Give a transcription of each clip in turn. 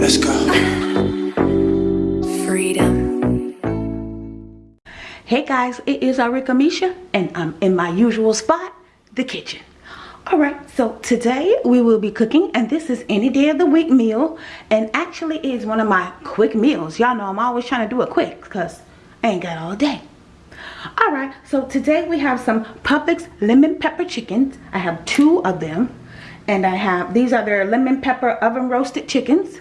Let's go. Freedom. Hey guys, it is Arika Misha and I'm in my usual spot, the kitchen. Alright, so today we will be cooking and this is any day of the week meal and actually is one of my quick meals. Y'all know I'm always trying to do it quick because I ain't got all day. Alright, so today we have some Publix lemon pepper chickens. I have two of them and I have, these are their lemon pepper oven roasted chickens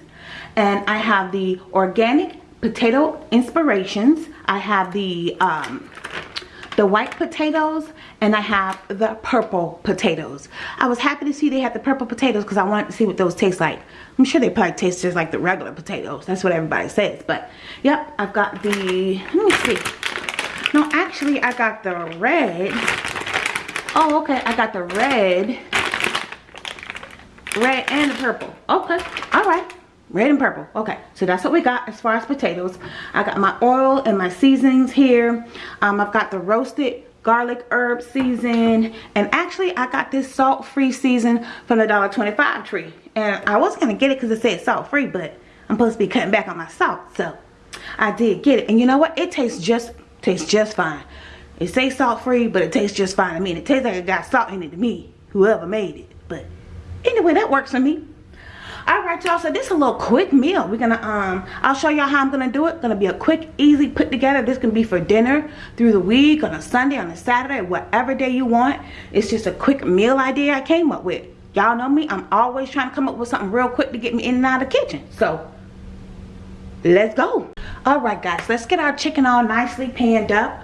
and I have the organic potato inspirations. I have the um, the white potatoes and I have the purple potatoes. I was happy to see they had the purple potatoes because I wanted to see what those taste like. I'm sure they probably taste just like the regular potatoes. That's what everybody says. But yep, I've got the, let me see. No, actually I got the red. Oh, okay, I got the red. Red and the purple. Okay, all right. Red and purple. Okay so that's what we got as far as potatoes. I got my oil and my seasonings here. Um, i've got the roasted garlic herb season. And actually i got this salt free season from the dollar 25 tree. And i was gonna get it because it said salt free but i'm supposed to be cutting back on my salt. So i did get it. And you know what? It tastes just tastes just fine. It says salt free but it tastes just fine i mean it tastes like it got salt in it to me whoever made it. But anyway that works for me. All right y'all so this is a little quick meal. We're gonna um i'll show y'all how i'm gonna do it. Gonna be a quick easy put together. This can be for dinner through the week on a sunday on a saturday whatever day you want. It's just a quick meal idea i came up with. Y'all know me i'm always trying to come up with something real quick to get me in and out of the kitchen. So let's go all right guys let's get our chicken all nicely panned up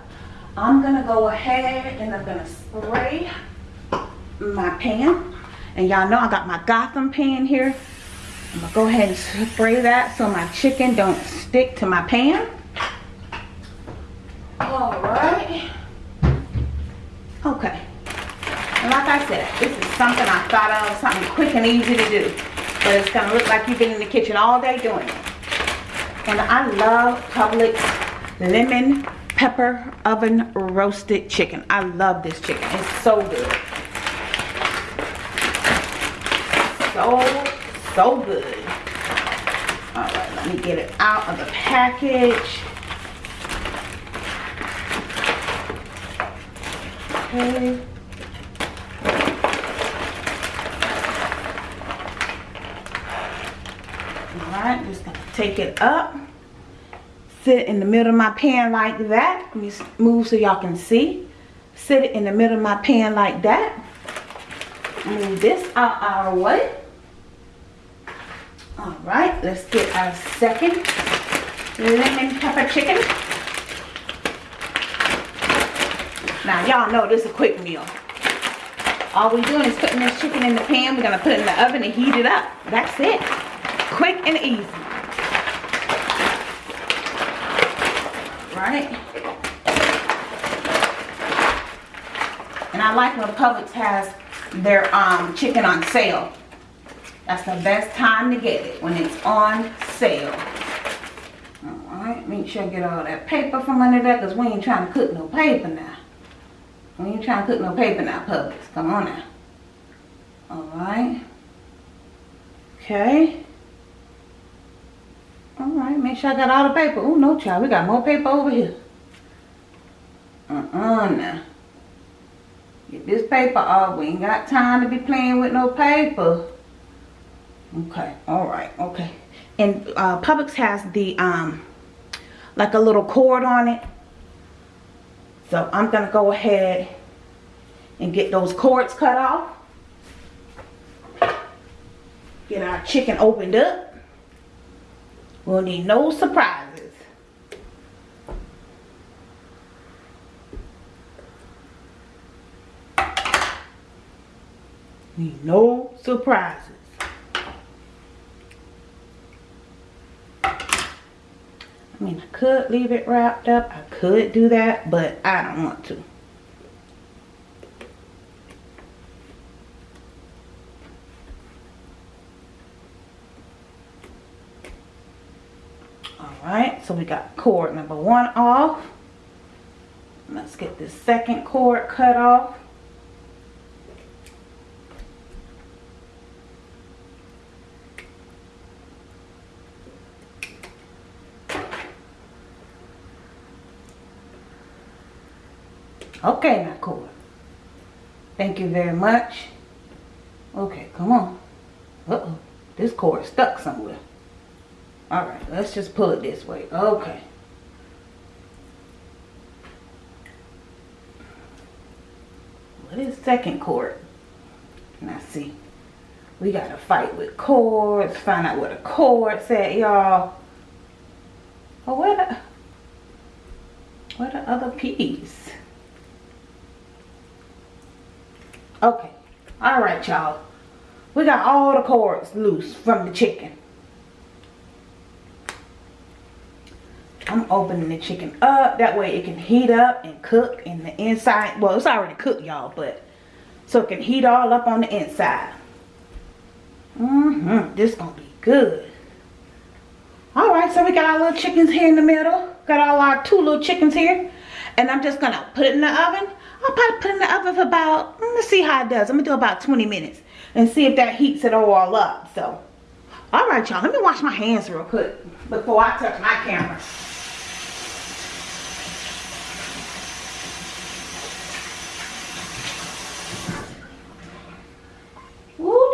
i'm gonna go ahead and i'm gonna spray my pan and y'all know i got my gotham pan here I'm gonna go ahead and spray that so my chicken don't stick to my pan. All right. Okay. And like I said, this is something I thought of, something quick and easy to do. But it's gonna look like you've been in the kitchen all day doing it. And I love Publix lemon pepper oven roasted chicken. I love this chicken. It's so good. So so good. All right, let me get it out of the package. Okay. All right, just it up. Sit in the middle of my pan like that. Let me move so y'all can see. Sit it in the middle of my pan like that. Move this out our way. All right, let's get our second lemon pepper chicken. Now, y'all know this is a quick meal. All we're doing is putting this chicken in the pan. We're to put it in the oven and heat it up. That's it. Quick and easy. Right? And I like when Publix has their um, chicken on sale. That's the best time to get it, when it's on sale. Alright, make sure I get all that paper from under there, because we ain't trying to cook no paper now. We ain't trying to cook no paper now, Publix. Come on now. Alright. Okay. Alright, sure I got all the paper. Oh, no, child. We got more paper over here. Uh-uh now. Get this paper off. We ain't got time to be playing with no paper. Okay, all right, okay. And uh, Publix has the, um, like a little cord on it. So I'm going to go ahead and get those cords cut off. Get our chicken opened up. We'll need no surprises. Need no surprises. I mean, I could leave it wrapped up. I could do that, but I don't want to. Alright, so we got cord number one off. Let's get this second cord cut off. Okay, now cord. Thank you very much. Okay, come on. Uh-oh. This cord stuck somewhere. Let's just pull it this way. Okay. What is second cord? Now see. We gotta fight with cords. Find out where the cord's at, y'all. Oh, where the... Where the other piece? Okay. Alright, y'all. We got all the cords loose from the chicken. I'm opening the chicken up. That way it can heat up and cook in the inside. Well, it's already cooked, y'all, but so it can heat all up on the inside. Mm-hmm. This gonna be good. Alright, so we got our little chickens here in the middle. Got all our two little chickens here. And I'm just gonna put it in the oven. I'll probably put it in the oven for about, mm, let's see how it does. I'm gonna do about 20 minutes and see if that heats it all up. So, all right, y'all, let me wash my hands real quick before I touch my camera. Woo,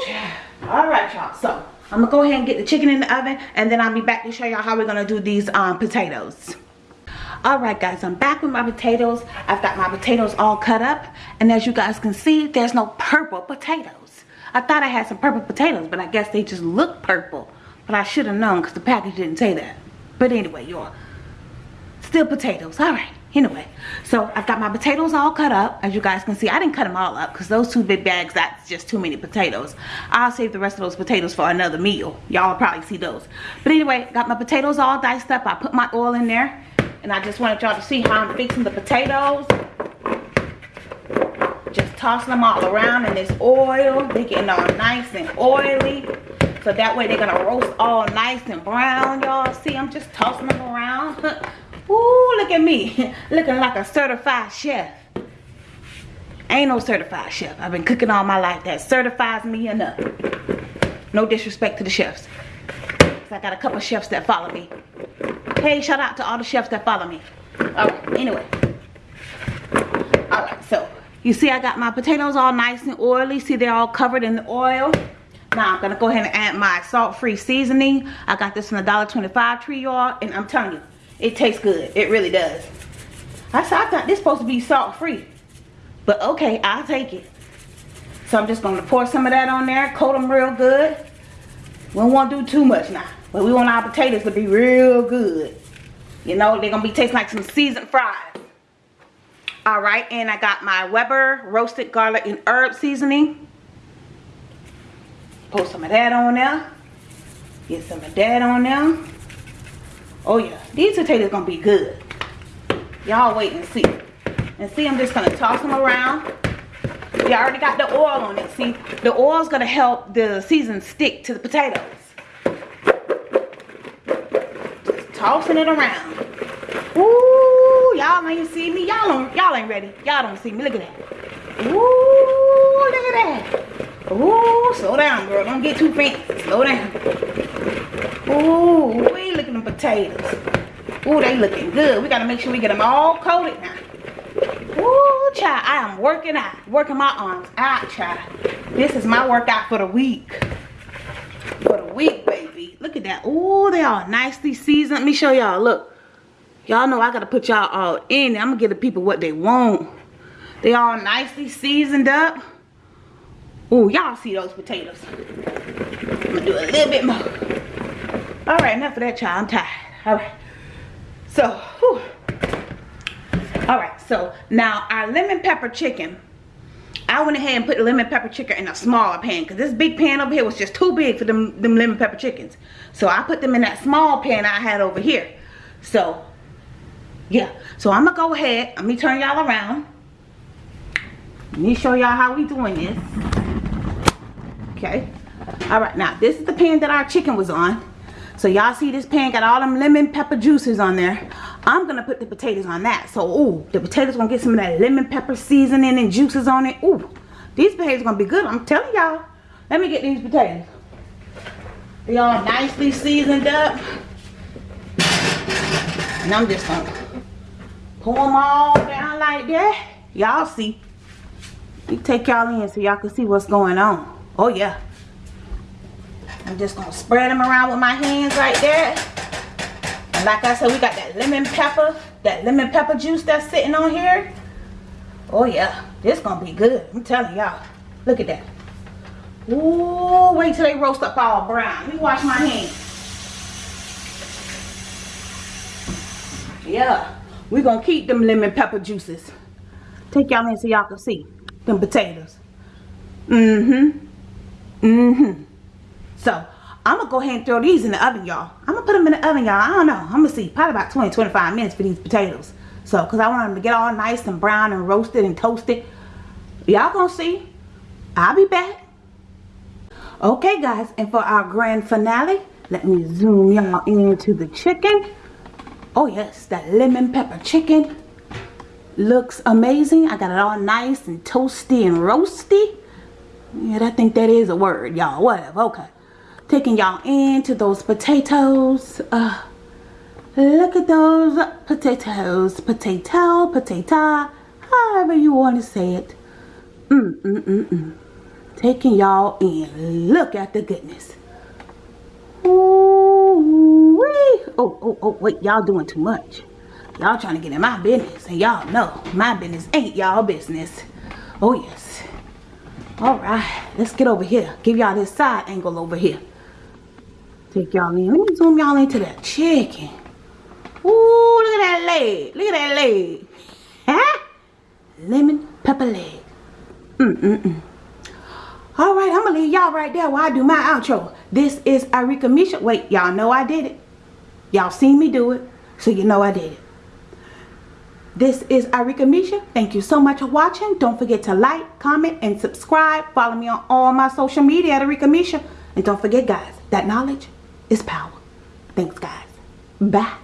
all y'all. So, I'm gonna go ahead and get the chicken in the oven and then I'll be back to show y'all how we're gonna do these um, potatoes. All right guys i'm back with my potatoes. I've got my potatoes all cut up and as you guys can see there's no purple potatoes. I thought i had some purple potatoes but i guess they just look purple. But i should have known because the package didn't say that. But anyway y'all still potatoes. All right anyway so i've got my potatoes all cut up as you guys can see i didn't cut them all up because those two big bags that's just too many potatoes i'll save the rest of those potatoes for another meal y'all probably see those but anyway got my potatoes all diced up i put my oil in there and I just wanted y'all to see how I'm fixing the potatoes. Just tossing them all around in this oil. They're getting all nice and oily. So that way they're to roast all nice and brown, y'all. See, I'm just tossing them around. Ooh, look at me. Looking like a certified chef. Ain't no certified chef. I've been cooking all my life. That certifies me enough. No disrespect to the chefs. I got a couple chefs that follow me. Hey, shout out to all the chefs that follow me. Alright, anyway. Alright, so you see I got my potatoes all nice and oily. See they're all covered in the oil. Now I'm gonna go ahead and add my salt-free seasoning. I got this from the $1.25 tree, y'all, and I'm telling you, it tastes good. It really does. I thought this supposed to be salt-free. But okay, I'll take it. So I'm just gonna pour some of that on there, coat them real good. We don't want to do too much now. But we want our potatoes to be real good. You know, they're going to be tasting like some seasoned fries. Alright, and I got my Weber roasted garlic and herb seasoning. Put some of that on there. Get some of that on there. Oh yeah, these potatoes to be good. Y'all wait and see. And see, I'm just to toss them around. You already got the oil on it. See, the oil's to help the season stick to the potatoes. Just tossing it around. Ooh, y'all ain't see me. Y'all don't, y'all ain't ready. Y'all don't see me. Look at that. Ooh, look at that. Ooh, slow down, girl. Don't get too fancy. Slow down. Ooh, we looking at potatoes. Ooh, they looking good. We gotta make sure we get them all coated now. Ooh, child, I am working out. Working my arms out, child. This is my workout for the week. For the week, baby. Look at that. Ooh, they all nicely seasoned. Let me show y'all. Look. Y'all know I got to put y'all all in. I'm to give the people what they want. They all nicely seasoned up. Ooh, y'all see those potatoes. I'm to do a little bit more. All right, enough of that, child. I'm tired. All right. So, whew. All right, so now our lemon pepper chicken I went ahead and put the lemon pepper chicken in a smaller pan because this big pan over here was just too big for them, them lemon pepper chickens. So I put them in that small pan I had over here. So, yeah. So I'm going to go ahead. Let me turn y'all around. Let me show y'all how we doing this. Okay. All right. Now, this is the pan that our chicken was on. So y'all see this pan got all them lemon pepper juices on there. I'm gonna put the potatoes on that. So, ooh, the potatoes gonna get some of that lemon pepper seasoning and juices on it. Ooh, these potatoes gonna be good. I'm telling y'all. Let me get these potatoes. They all nicely seasoned up. And I'm just gonna pour them all down like that. Y'all see. Me take y'all in so y'all can see what's going on. Oh yeah. I'm just gonna spread them around with my hands like that. And like I said, we got that lemon pepper, that lemon pepper juice that's sitting on here. Oh yeah, this gonna be good. I'm telling y'all. Look at that. Ooh, wait till they roast up all brown. Let me wash my hands. Yeah, we gonna keep them lemon pepper juices. Take y'all in so y'all can see them potatoes. Mm-hmm. Mm-hmm. So, I'm to go ahead and throw these in the oven, y'all. I'm to put them in the oven, y'all. I don't know. I'm to see. Probably about 20, 25 minutes for these potatoes. So, because I want them to get all nice and brown and roasted and toasted. Y'all to see. I'll be back. Okay, guys. And for our grand finale, let me zoom y'all into the chicken. Oh, yes. That lemon pepper chicken looks amazing. I got it all nice and toasty and roasty. Yeah, I think that is a word, y'all. Whatever. Okay. Taking y'all into those potatoes. Uh, look at those potatoes. Potato, potato, however you want to say it. Mm, mm, mm, mm. Taking y'all in. Look at the goodness. Ooh, wee. Oh, oh, oh, wait. Y'all doing too much. Y'all trying to get in my business. And y'all know my business ain't y'all business. Oh, yes. All right, let's get over here. Give y'all this side angle over here. Take y'all in. Let me zoom y'all into that chicken. Ooh, look at that leg. Look at that leg. Huh? Lemon pepper leg. Mm-mm-mm. All right, I'm going to leave y'all right there while I do my outro. This is Arika Misha. Wait, y'all know I did it. Y'all seen me do it, so you know I did it. This is Arika Misha. Thank you so much for watching. Don't forget to like, comment, and subscribe. Follow me on all my social media at Arika Misha. And don't forget, guys, that knowledge is power. Thanks, guys. Bye.